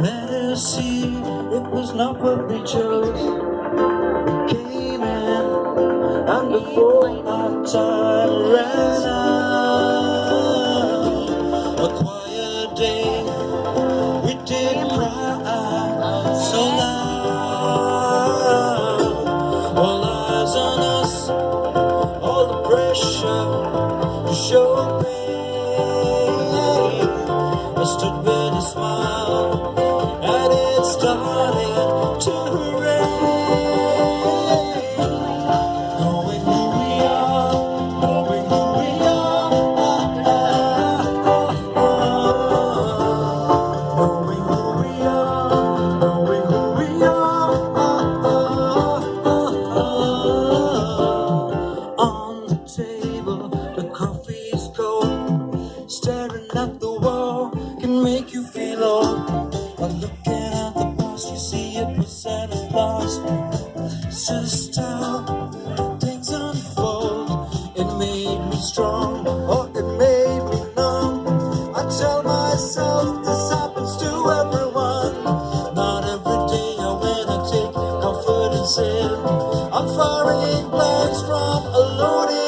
Let us see, it was not what we chose. We came in, and before our time ran out, a quiet day, we didn't cry so loud. All eyes on us, all the pressure to show pain. I stood at the wall can make you feel old. But looking at the past, you see a percent of loss. It's just how things unfold. It made me strong, or it made me numb. I tell myself this happens to everyone. Not every day I win, I take comfort in sin. I'm firing blanks from a loaded.